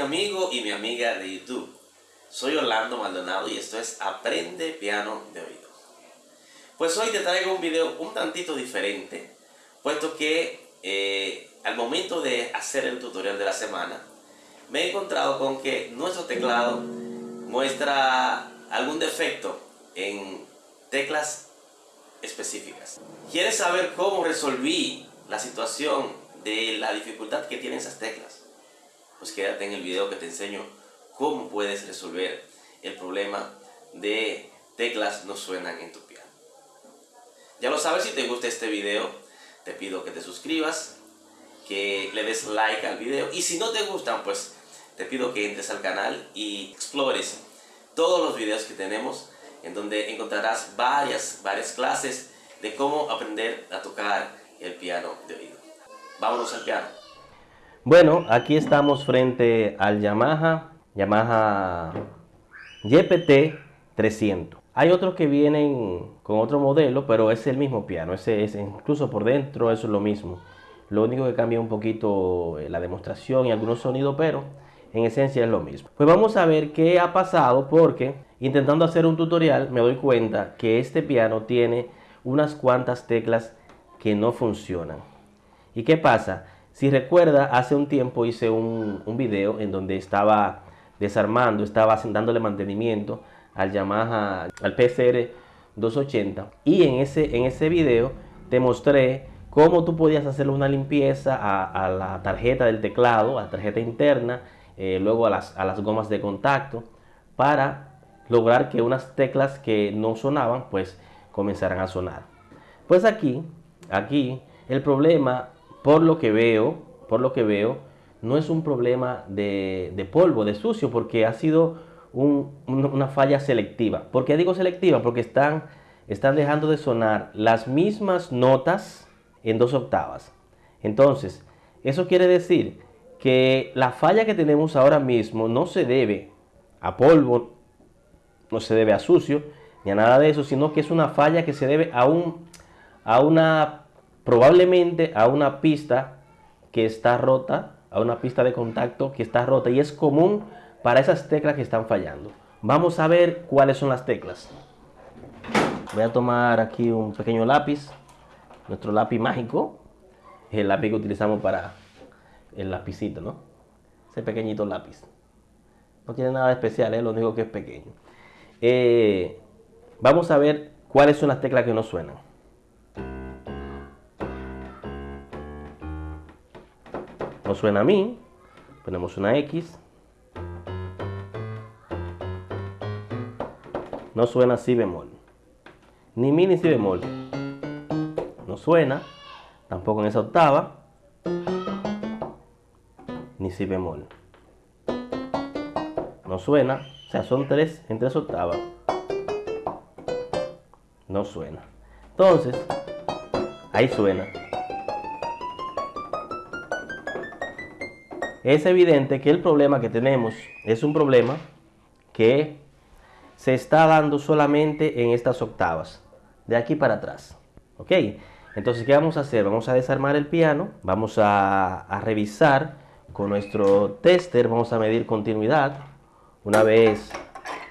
mi amigo y mi amiga de YouTube. Soy Orlando Maldonado y esto es Aprende Piano de Oído. Pues hoy te traigo un video un tantito diferente, puesto que eh, al momento de hacer el tutorial de la semana, me he encontrado con que nuestro teclado muestra algún defecto en teclas específicas. ¿Quieres saber cómo resolví la situación de la dificultad que tienen esas teclas? Pues quédate en el video que te enseño cómo puedes resolver el problema de teclas no suenan en tu piano. Ya lo sabes, si te gusta este video, te pido que te suscribas, que le des like al video y si no te gustan, pues te pido que entres al canal y explores todos los videos que tenemos en donde encontrarás varias, varias clases de cómo aprender a tocar el piano de oído. Vámonos al piano. Bueno, aquí estamos frente al Yamaha, Yamaha YPT 300. Hay otros que vienen con otro modelo, pero es el mismo piano, ese es incluso por dentro eso es lo mismo. Lo único que cambia un poquito eh, la demostración y algunos sonidos, pero en esencia es lo mismo. Pues vamos a ver qué ha pasado porque intentando hacer un tutorial me doy cuenta que este piano tiene unas cuantas teclas que no funcionan. ¿Y qué pasa? Si recuerda, hace un tiempo hice un, video en donde estaba desarmando, estaba dándole mantenimiento al Yamaha, al PCR 280 y en ese, en ese video te mostré cómo tú podías hacerle una limpieza a, a la tarjeta del teclado, a la tarjeta interna eh, luego a las, a las gomas de contacto para lograr que unas teclas que no sonaban pues comenzaran a sonar. Pues aquí, aquí el problema por lo que veo, por lo que veo, no es un problema de, polvo, de sucio, porque ha sido una falla selectiva. ¿Por qué digo selectiva? Porque están, están dejando de sonar las mismas notas en dos octavas. Entonces, eso quiere decir que la falla que tenemos ahora mismo no se debe a polvo, no se debe a sucio, ni a nada de eso, sino que es una falla que se debe a, un, a una, probablemente a una pista que está rota, a una pista de contacto que está rota y es común para esas teclas que están fallando. Vamos a ver cuáles son las teclas. Voy a tomar aquí un pequeño lápiz, nuestro lápiz mágico, el lápiz que utilizamos para el lapicito, ¿no? Ese pequeñito lápiz. No tiene nada especial, es lo único que es pequeño. Eh, vamos a ver cuáles son las teclas que no suenan. No suena a mí. Ponemos una X. No suena si bemol. Ni mi ni si bemol. No suena. Tampoco en esa octava ni si bemol. No suena, o sea, son tres en tres octavas. No suena. Entonces, ahí suena. Es evidente que el problema que tenemos es un problema que se está dando solamente en estas octavas, de aquí para atrás. ¿Ok? Entonces, ¿qué vamos a hacer? Vamos a desarmar el piano, vamos a, revisar con nuestro tester vamos a medir continuidad. Una vez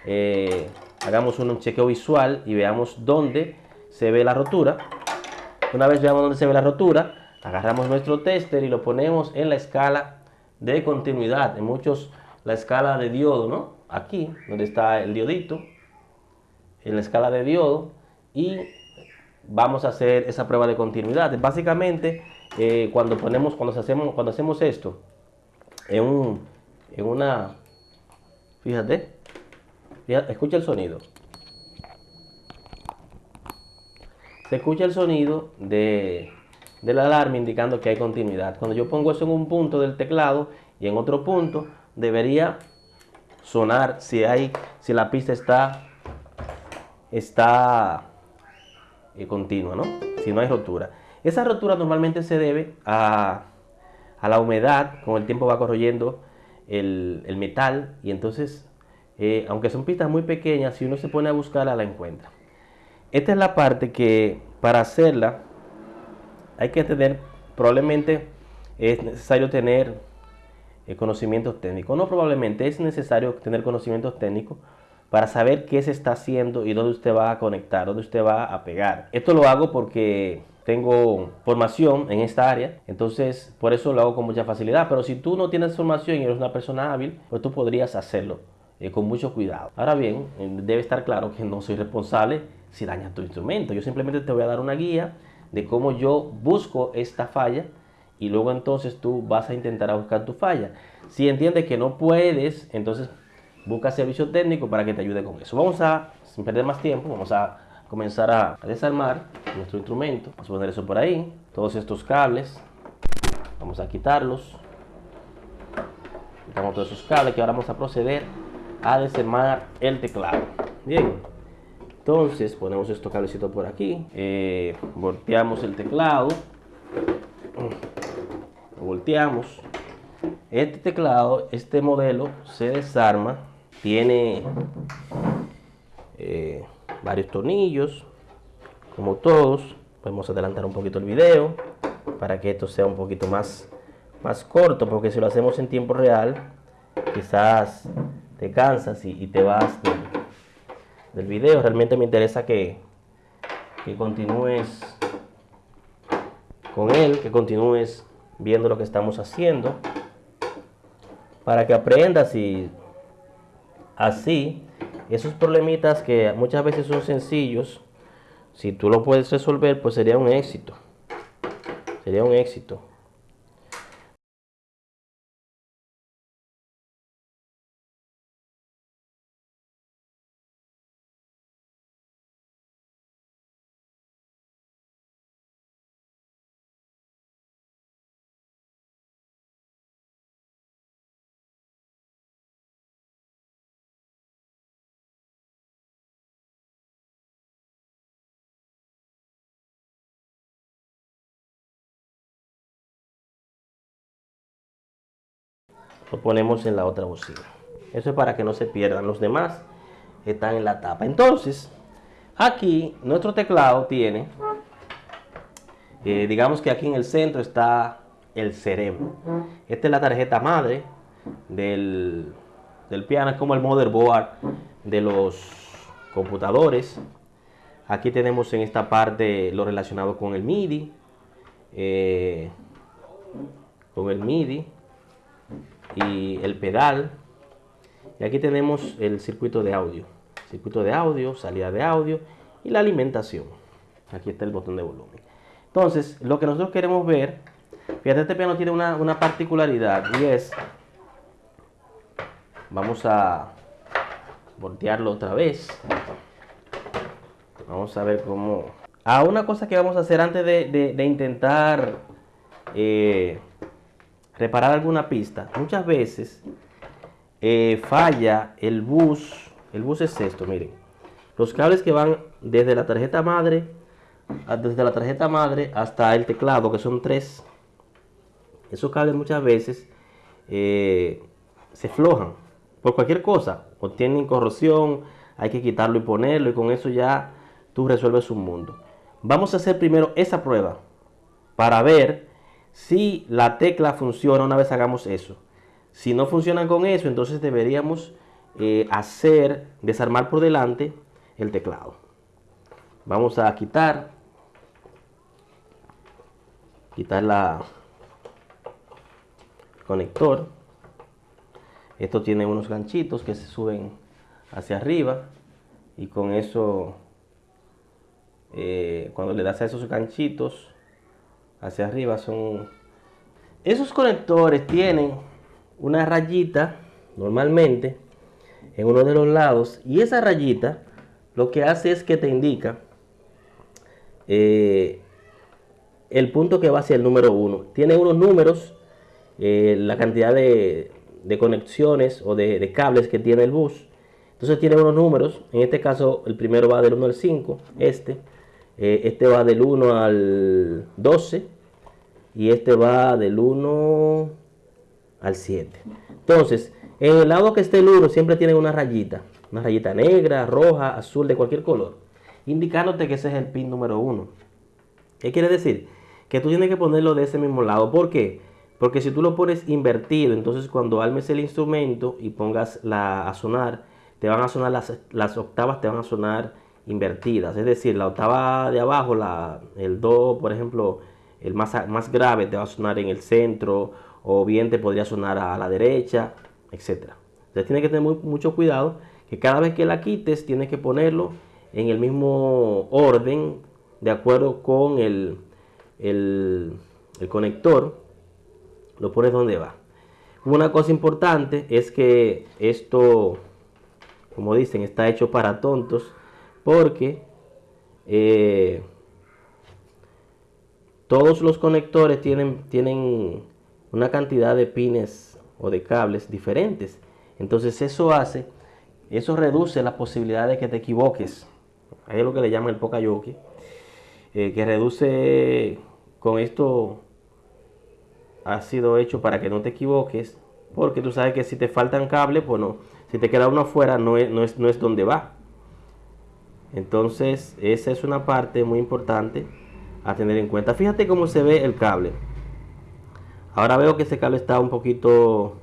eh, hagamos un chequeo visual y veamos dónde se ve la rotura. Una vez veamos dónde se ve la rotura, agarramos nuestro tester y lo ponemos en la escala de continuidad. En muchos la escala de diodo, ¿no? Aquí, donde está el diodito, en la escala de diodo y vamos a hacer esa prueba de continuidad. Básicamente, eh, cuando ponemos, cuando hacemos, cuando hacemos esto, en, un, en una, fíjate, escucha el sonido. Se escucha el sonido de, del alarma indicando que hay continuidad. Cuando yo pongo eso en un punto del teclado y en otro punto, debería sonar si hay, si la pista está, está eh, continua, ¿no? Si no hay rotura. Esa rotura normalmente se debe a a la humedad, con el tiempo va corroyendo el, metal y entonces, eh, aunque son pistas muy pequeñas, si uno se pone a buscarla, la encuentra. Esta es la parte que para hacerla hay que tener, probablemente es necesario tener eh, conocimientos técnicos. No probablemente es necesario tener conocimientos técnicos para saber qué se está haciendo y dónde usted va a conectar, dónde usted va a pegar. Esto lo hago porque tengo formación en esta área, entonces por eso lo hago con mucha facilidad. Pero si tú no tienes formación y eres una persona hábil, pues tú podrías hacerlo eh, con mucho cuidado. Ahora bien, eh, debe estar claro que no soy responsable si dañas tu instrumento. Yo simplemente te voy a dar una guía de cómo yo busco esta falla y luego entonces tú vas a intentar a buscar tu falla. Si entiendes que no puedes, entonces busca servicio técnico para que te ayude con eso. Vamos a, sin perder más tiempo, vamos a comenzar a, desarmar nuestro instrumento. Vamos a poner eso por ahí, todos estos cables, vamos a quitarlos. Quitamos todos esos cables que ahora vamos a proceder a desarmar el teclado. Bien, entonces ponemos estos cablecitos por aquí, eh, volteamos el teclado, volteamos. Este teclado, este modelo se desarma, tiene eh, varios tornillos, como todos. Podemos adelantar un poquito el video para que esto sea un poquito más, más corto, porque si lo hacemos en tiempo real, quizás te cansas y, te vas del, video. Realmente me interesa que, que continúes con él, que continúes viendo lo que estamos haciendo, para que aprendas y así esos problemitas que muchas veces son sencillos, si tú lo puedes resolver, pues sería un éxito. Sería un éxito. Lo ponemos en la otra bocina. Eso es para que no se pierdan. Los demás están en la tapa. Entonces, aquí nuestro teclado tiene, eh, digamos que aquí en el centro está el cerebro. Esta es la tarjeta madre del, piano, es como el motherboard de los computadores. Aquí tenemos en esta parte lo relacionado con el MIDI. Eh, con el MIDI y el pedal. Y aquí tenemos el circuito de audio. Circuito de audio, salida de audio y la alimentación. Aquí está el botón de volumen. Entonces, lo que nosotros queremos ver, fíjate, este piano tiene una, una particularidad y es, vamos a voltearlo otra vez. Vamos a ver cómo... Ah, una cosa que vamos a hacer antes de, de, intentar eh, reparar alguna pista, muchas veces eh, falla el bus. El bus es esto, miren. Los cables que van desde la tarjeta madre, desde la tarjeta madre hasta el teclado, que son tres. Esos cables muchas veces eh, se flojan por cualquier cosa. O tienen corrosión, hay que quitarlo y ponerlo y con eso ya tú resuelves un mundo. Vamos a hacer primero esa prueba para ver si la tecla funciona una vez hagamos eso. Si no funcionan con eso, entonces deberíamos eh, hacer, desarmar por delante el teclado. Vamos a quitar, quitar la conector. Esto tiene unos ganchitos que se suben hacia arriba y con eso, eh, cuando le das a esos ganchitos, hacia arriba son... Esos conectores tienen una rayita normalmente en uno de los lados y esa rayita lo que hace es que te indica eh, el punto que va hacia el número 1. Tiene unos números, eh, la cantidad de, conexiones o de, cables que tiene el bus. Entonces tiene unos números, en este caso el primero va del 1 al 5, este. Eh, este va del 1 al 12 y este va del 1 al 7. Entonces, en el lado que esté el 1 siempre tiene una rayita, una rayita negra, roja, azul, de cualquier color, indicándote que ese es el pin número 1. ¿Qué quiere decir? Que tú tienes que ponerlo de ese mismo lado. ¿Por qué? Porque si tú lo pones invertido, entonces cuando almes el instrumento y pongas la, a sonar, te van a sonar las, las octavas, te van a sonar invertidas. Es decir, la octava de abajo, la, el do, por ejemplo, el más, más grave te va a sonar en el centro, o bien te podría sonar a la derecha, etc. Entonces tienes que tener mucho cuidado que cada vez que la quites tienes que ponerlo en el mismo orden de acuerdo con el, el, el conector. Lo pones donde va. Una cosa importante es que esto, como dicen, está hecho para tontos porque eh, todos los conectores tienen, tienen una cantidad de pines o de cables diferentes. Entonces eso hace, eso reduce la posibilidad de que te equivoques. Ahí es lo que le llaman el pokayoke, eh, que reduce con esto ha sido hecho para que no te equivoques, porque tú sabes que si te faltan cables, pues si te queda uno afuera no es, no es, no es donde va. Entonces, esa es una parte muy importante a tener en cuenta. Fíjate cómo se ve el cable. Ahora veo que ese cable está un poquito,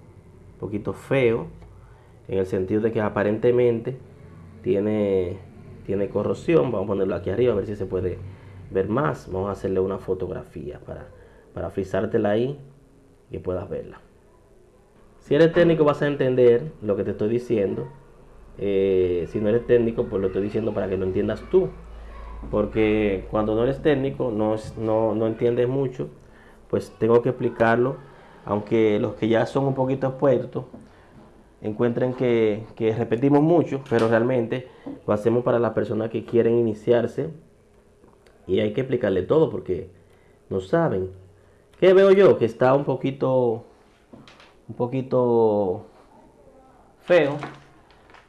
poquito feo, en el sentido de que aparentemente tiene, tiene corrosión. Vamos a ponerlo aquí arriba a ver si se puede ver más. Vamos a hacerle una fotografía para, para frisártela ahí y puedas verla. Si eres técnico vas a entender lo que te estoy diciendo eh, si no eres técnico, pues lo estoy diciendo para que lo entiendas tú. Porque cuando no eres técnico, no, no, no entiendes mucho, pues tengo que explicarlo. Aunque los que ya son un poquito expuestos encuentren que, que repetimos mucho, pero realmente lo hacemos para las personas que quieren iniciarse y hay que explicarle todo porque no saben. ¿Qué veo yo? Que está un poquito, un poquito feo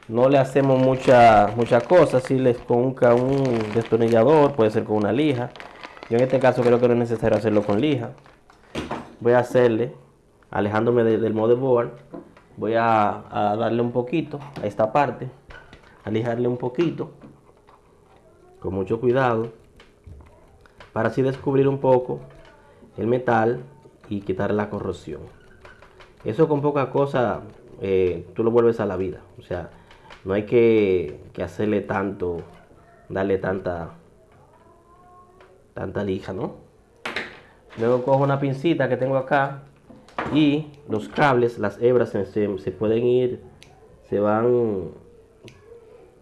no le hacemos muchas mucha cosas, si les con un, destornillador, puede ser con una lija. Yo en este caso creo que no es necesario hacerlo con lija. Voy a hacerle, alejándome del motherboard, voy a, darle un poquito a esta parte, alijarle un poquito, con mucho cuidado, para así descubrir un poco el metal y quitar la corrosión. Eso con poca cosa eh, tú lo vuelves a la vida. O sea, no hay que, hacerle tanto, darle tanta, tanta lija, ¿no? Luego cojo una pincita que tengo acá y los cables, las hebras se, pueden ir, se van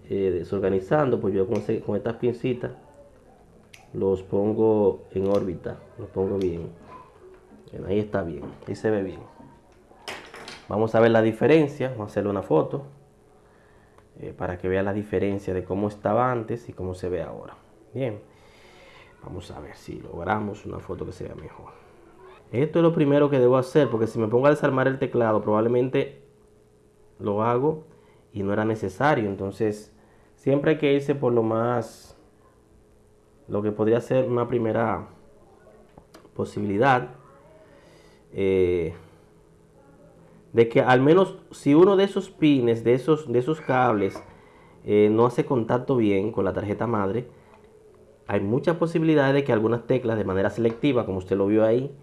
eh, desorganizando, pues yo con, con estas pincitas los pongo en órbita, los pongo bien. Ahí está bien, ahí se ve bien. Vamos a ver la diferencia, vamos a hacerle una foto. Eh, para que vea la diferencia de cómo estaba antes y cómo se ve ahora. Bien, vamos a ver si logramos una foto que se vea mejor. Esto es lo primero que debo hacer porque si me pongo a desarmar el teclado probablemente lo hago y no era necesario. Entonces siempre hay que irse por lo más, lo que podría ser una primera posibilidad. Eh, de que al menos si uno de esos pines, de esos, de esos cables, eh, no hace contacto bien con la tarjeta madre, hay muchas posibilidades de que algunas teclas de manera selectiva, como usted lo vio ahí,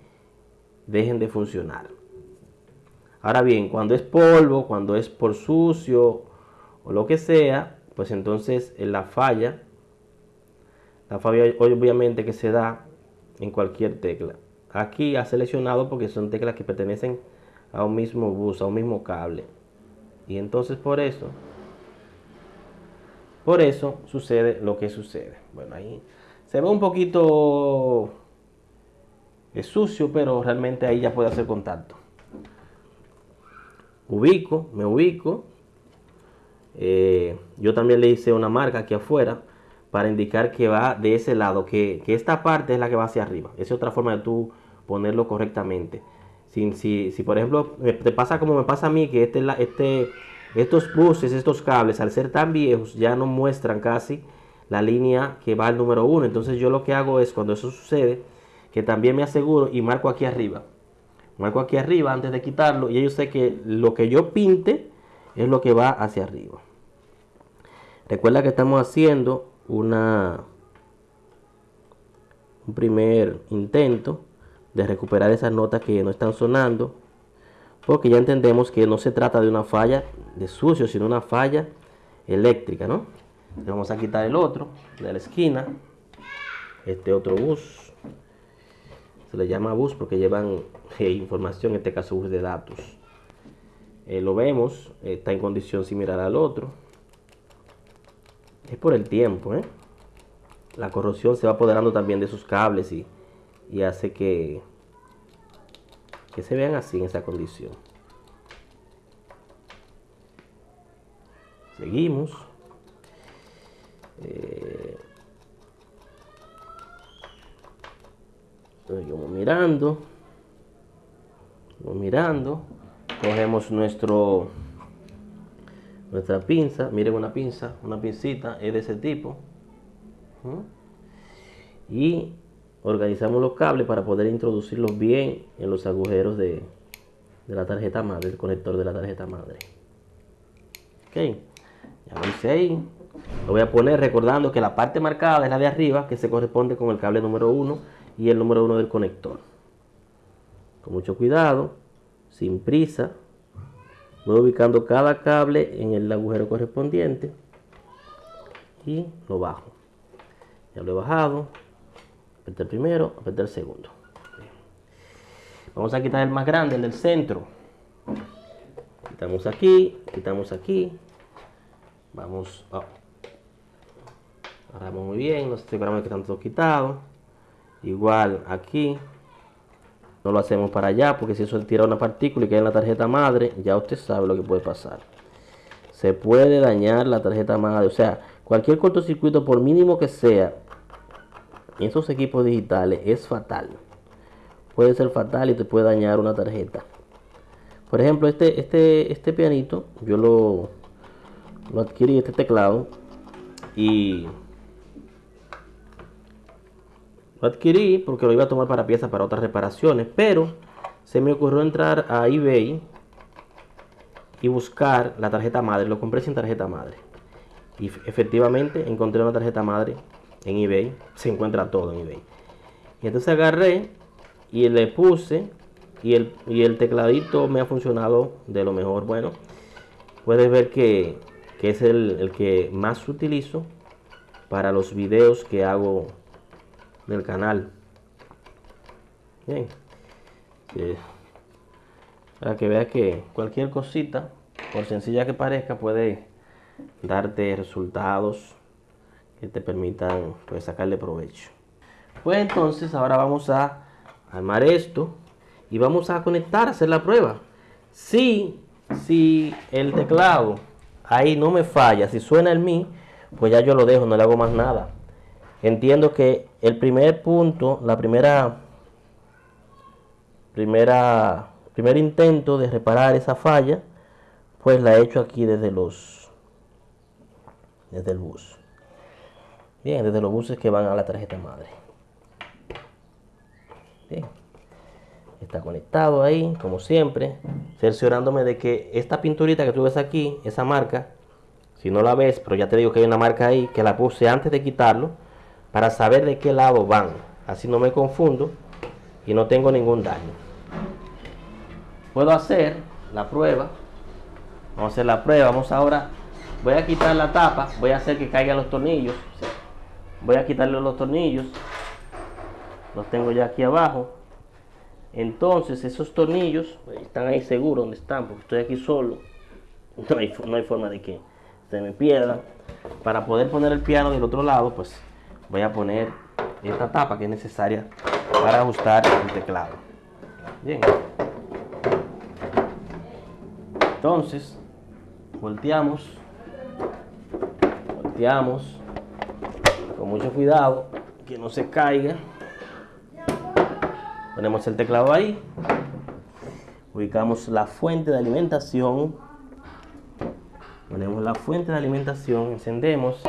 dejen de funcionar. Ahora bien, cuando es polvo, cuando es por sucio o lo que sea, pues entonces en la falla, la falla obviamente que se da en cualquier tecla. Aquí ha seleccionado porque son teclas que pertenecen a un mismo bus, a un mismo cable. Y entonces por eso, por eso sucede lo que sucede. Bueno, ahí se ve un poquito es sucio, pero realmente ahí ya puede hacer contacto. Ubico, me ubico. Eh, yo también le hice una marca aquí afuera para indicar que va de ese lado, que, que esta parte es la que va hacia arriba. Esa es otra forma de tú ponerlo correctamente. Si, si, por ejemplo te pasa como me pasa a mí, que este, este, estos buses, estos cables, al ser tan viejos, ya no muestran casi la línea que va al número 1. Entonces yo lo que hago es, cuando eso sucede, que también me aseguro y marco aquí arriba. Marco aquí arriba antes de quitarlo y yo sé que lo que yo pinte es lo que va hacia arriba. Recuerda que estamos haciendo una un primer intento de recuperar esas notas que no están sonando. Porque ya entendemos que no se trata de una falla de sucio, sino una falla eléctrica, ¿no? vamos a quitar el otro de la esquina. Este otro bus. Se le llama bus porque llevan eh, información, en este caso bus de datos. Eh, lo vemos, está en condición similar al otro. Es por el tiempo, ¿eh? La corrosión se va apoderando también de sus cables y, y hace que, que se vean así en esa condición. Seguimos. Eh, seguimos mirando. Seguimos mirando. Cogemos nuestro nuestra pinza. Miren una pinza, una pincita es de ese tipo. Y organizamos los cables para poder introducirlos bien en los agujeros de, la tarjeta madre, el conector de la tarjeta madre. Ok, ya lo hice ahí. Lo voy a poner recordando que la parte marcada es la de arriba, que se corresponde con el cable número 1 y el número 1 del conector. Con mucho cuidado, sin prisa, voy ubicando cada cable en el agujero correspondiente y lo bajo. Ya lo he bajado, apreté el primero, apreté el segundo. Vamos a quitar el más grande, el del centro. Quitamos aquí, quitamos aquí. Vamos, oh. agarramos muy bien, los aseguramos que están todos quitados. Igual aquí. No lo hacemos para allá, porque si eso tira una partícula y cae en la tarjeta madre, ya usted sabe lo que puede pasar. Se puede dañar la tarjeta madre, o sea, cualquier cortocircuito, por mínimo que sea, esos equipos digitales es fatal. Puede ser fatal y te puede dañar una tarjeta. Por ejemplo, este, este, este pianito, yo lo, lo adquirí, este teclado, y lo adquirí porque lo iba a tomar para piezas para otras reparaciones, pero se me ocurrió entrar a eBay y buscar la tarjeta madre. Lo compré sin tarjeta madre. Y efectivamente encontré una tarjeta madre en eBay. Se encuentra todo en eBay. Y entonces agarré y le puse y el, y el tecladito me ha funcionado de lo mejor. Bueno, puedes ver que, es el, el, que más utilizo para los videos que hago del canal. Bien. Para que veas que cualquier cosita, por sencilla que parezca, puede darte resultados que te permitan pues, sacarle provecho. Pues entonces ahora vamos a armar esto y vamos a conectar, hacer la prueba. Si, si el teclado ahí no me falla, si suena el mi, pues ya yo lo dejo, no le hago más nada. Entiendo que el primer punto, la primera, primera, primer intento de reparar esa falla, pues la he hecho aquí desde los, desde el bus. Bien, desde los buses que van a la tarjeta madre. Bien. Está conectado ahí, como siempre. Cerciorándome de que esta pinturita que tú ves aquí, esa marca, si no la ves, pero ya te digo que hay una marca ahí, que la puse antes de quitarlo, para saber de qué lado van. Así no me confundo y no tengo ningún daño. Puedo hacer la prueba. Vamos a hacer la prueba. Vamos ahora. Voy a quitar la tapa. Voy a hacer que caigan los tornillos voy a quitarle los tornillos. Los tengo ya aquí abajo. Entonces esos tornillos están ahí seguros donde están porque estoy aquí solo. No hay, no hay forma de que se me pierdan. Para poder poner el piano del otro lado pues voy a poner esta tapa que es necesaria para ajustar el teclado. Bien. Entonces volteamos. Volteamos mucho cuidado que no se caiga. Ponemos el teclado ahí. Ubicamos la fuente de alimentación. Ponemos la fuente de alimentación encendemos.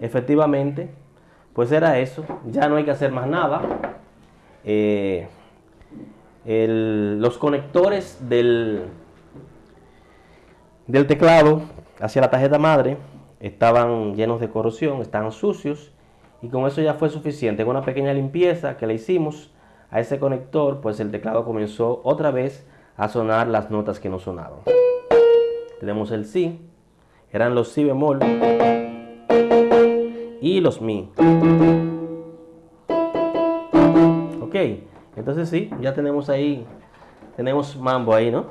Efectivamente pues era eso. Ya no hay que hacer más nada eh, los conectores del, del teclado hacia la tarjeta madre estaban llenos de corrosión, estaban sucios y con eso ya fue suficiente. Con una pequeña limpieza que le hicimos a ese conector, pues el teclado comenzó otra vez a sonar las notas que no sonaban. Tenemos el Si, eran los Si bemol y los Mi. Ok, entonces sí, ya tenemos ahí, tenemos mambo ahí, ¿no?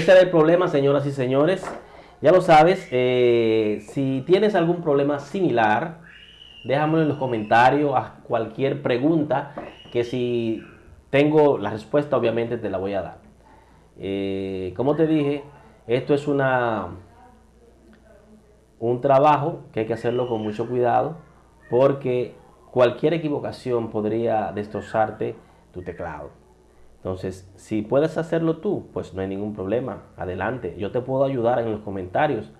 Ese era el problema, señoras y señores. Ya lo sabes, eh, si tienes algún problema similar, déjamelo en los comentarios, a cualquier pregunta, que si tengo la respuesta, obviamente te la voy a dar. Eh, como te dije, esto es una, un trabajo que hay que hacerlo con mucho cuidado, porque cualquier equivocación podría destrozarte tu teclado. Entonces, si puedes hacerlo tú, pues no hay ningún problema. Adelante, yo te puedo ayudar en los comentarios.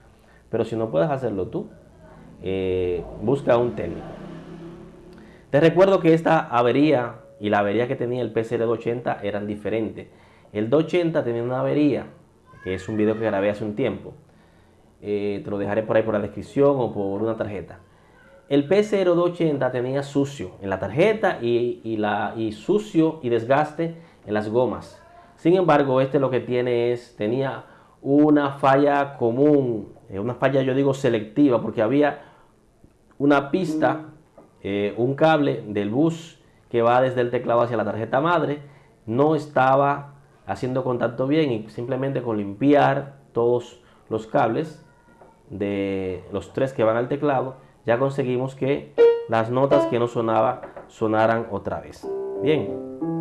Pero si no puedes hacerlo tú, eh, busca un técnico. Te recuerdo que esta avería y la avería que tenía el PCR 280 eran diferentes. El 280 tenía una avería, que es un video que grabé hace un tiempo. Eh, te lo dejaré por ahí por la descripción o por una tarjeta. El PCR 280 tenía sucio en la tarjeta y, la, y sucio y desgaste en las gomas. Sin embargo, este lo que tiene es, tenía una falla común, eh, una falla yo digo selectiva, porque había una pista, eh, un cable del bus que va desde el teclado hacia la tarjeta madre, no estaba haciendo contacto bien y simplemente con limpiar todos los cables de los tres que van al teclado, ya conseguimos que las notas que no sonaba sonaran otra vez. Bien.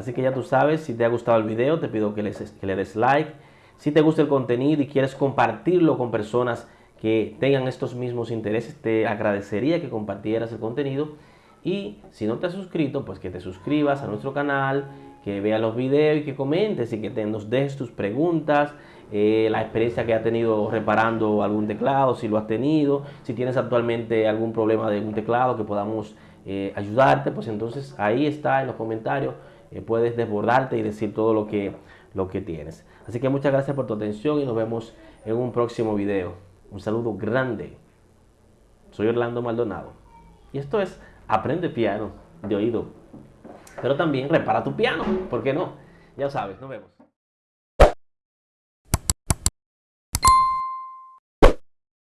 Así que ya tú sabes, si te ha gustado el video, te pido que, que le des like. Si te gusta el contenido y quieres compartirlo con personas que tengan estos mismos intereses, te agradecería que compartieras el contenido. Y si no te has suscrito, pues que te suscribas a nuestro canal, que veas los videos y que comentes y que te, nos dejes tus preguntas, eh, la experiencia que has tenido reparando algún teclado, si lo has tenido, si tienes actualmente algún problema de un teclado que podamos eh, ayudarte, pues entonces ahí está en los comentarios eh, puedes desbordarte y decir todo lo que, lo que tienes. Así que muchas gracias por tu atención y nos vemos en un próximo video. Un saludo grande. Soy Orlando Maldonado. Y esto es Aprende Piano de Oído. Pero también repara tu piano, ¿por qué no? Ya sabes, nos vemos.